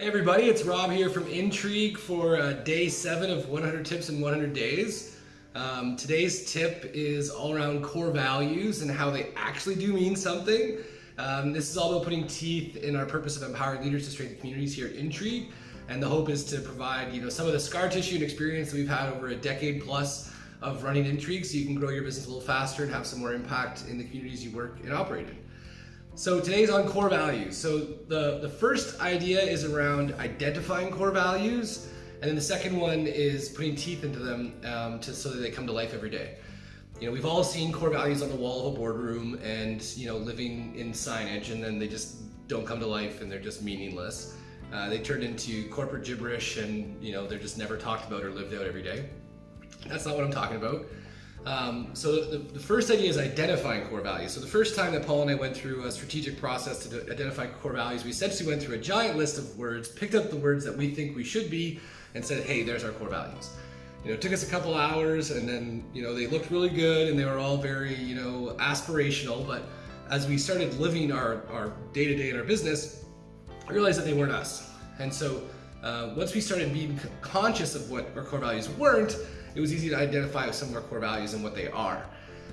everybody, it's Rob here from Intrigue for uh, day seven of 100 Tips in 100 Days. Um, today's tip is all around core values and how they actually do mean something. Um, this is all about putting teeth in our purpose of empowering leaders to strengthen communities here at Intrigue. And the hope is to provide you know, some of the scar tissue and experience that we've had over a decade plus of running Intrigue so you can grow your business a little faster and have some more impact in the communities you work and operate in. So today's on core values. So the, the first idea is around identifying core values, and then the second one is putting teeth into them um, to, so that they come to life every day. You know, we've all seen core values on the wall of a boardroom and, you know, living in signage, and then they just don't come to life and they're just meaningless. Uh, they turn into corporate gibberish and, you know, they're just never talked about or lived out every day. That's not what I'm talking about. Um, so the, the, first idea is identifying core values. So the first time that Paul and I went through a strategic process to identify core values, we essentially went through a giant list of words, picked up the words that we think we should be, and said, hey, there's our core values. You know, it took us a couple hours, and then you know they looked really good, and they were all very you know aspirational. But as we started living our our day to day in our business, I realized that they weren't us. And so uh, once we started being conscious of what our core values weren't, it was easy to identify some of our core values and what they are.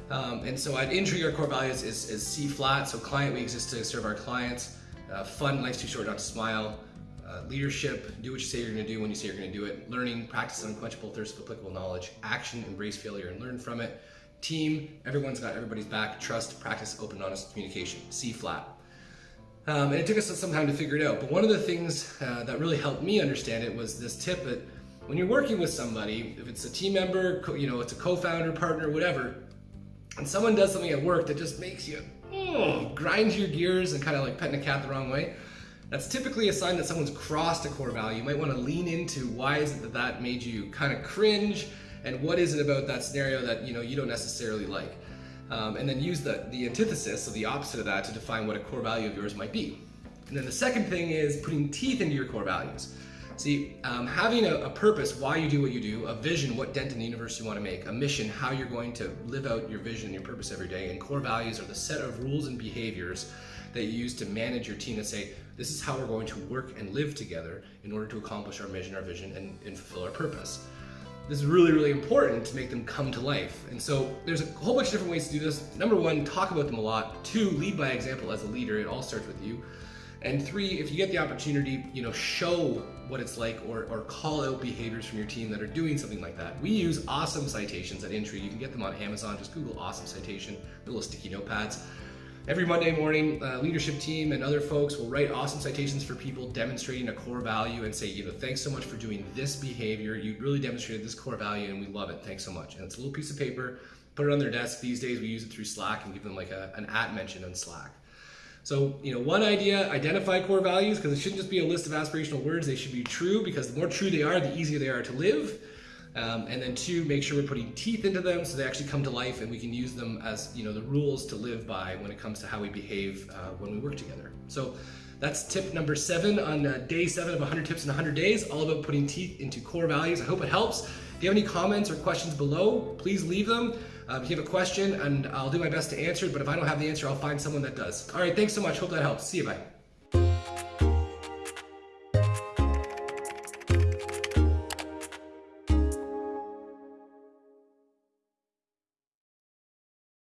Um, and so at Intrigue, our core values is, is C flat, so client, we exist to serve our clients. Uh, fun, life's too short not to smile. Uh, leadership, do what you say you're gonna do when you say you're gonna do it. Learning, practice unquenchable thirst of applicable knowledge. Action, embrace failure and learn from it. Team, everyone's got everybody's back. Trust, practice open, honest communication. C flat. Um, and it took us some time to figure it out. But one of the things uh, that really helped me understand it was this tip that when you're working with somebody, if it's a team member, you know, it's a co-founder, partner, whatever, and someone does something at work that just makes you oh, grind your gears and kind of like petting a cat the wrong way, that's typically a sign that someone's crossed a core value. You might want to lean into why is it that that made you kind of cringe, and what is it about that scenario that you know you don't necessarily like, um, and then use the the antithesis, so the opposite of that, to define what a core value of yours might be. And then the second thing is putting teeth into your core values. See, um, having a, a, purpose, why you do what you do, a vision, what dent in the universe you want to make, a mission, how you're going to live out your vision, and your purpose every day, and core values are the set of rules and behaviors that you use to manage your team to say, this is how we're going to work and live together in order to accomplish our mission, our vision, and, and fulfill our purpose. This is really, really important to make them come to life. And so there's a whole bunch of different ways to do this. Number one, talk about them a lot. Two, lead by example as a leader. It all starts with you. And three, if you get the opportunity, you know, show what it's like or, or call out behaviors from your team that are doing something like that. We use awesome citations at Intrigue. You can get them on Amazon. Just Google awesome citation, little sticky notepads. Every Monday morning, uh, leadership team and other folks will write awesome citations for people demonstrating a core value and say, you know, thanks so much for doing this behavior. You really demonstrated this core value and we love it. Thanks so much. And it's a little piece of paper, put it on their desk. These days we use it through Slack and give them like a, an at mention on Slack. So, you know, one idea, identify core values, because it shouldn't just be a list of aspirational words. They should be true, because the more true they are, the easier they are to live. Um, and then two, make sure we're putting teeth into them so they actually come to life and we can use them as, you know, the rules to live by when it comes to how we behave uh, when we work together. So that's tip number seven on uh, day seven of 100 tips in 100 days, all about putting teeth into core values. I hope it helps. If you have any comments or questions below, please leave them. Um, if you have a question, and I'll do my best to answer it, but if I don't have the answer, I'll find someone that does. All right, thanks so much. Hope that helps. See you, bye.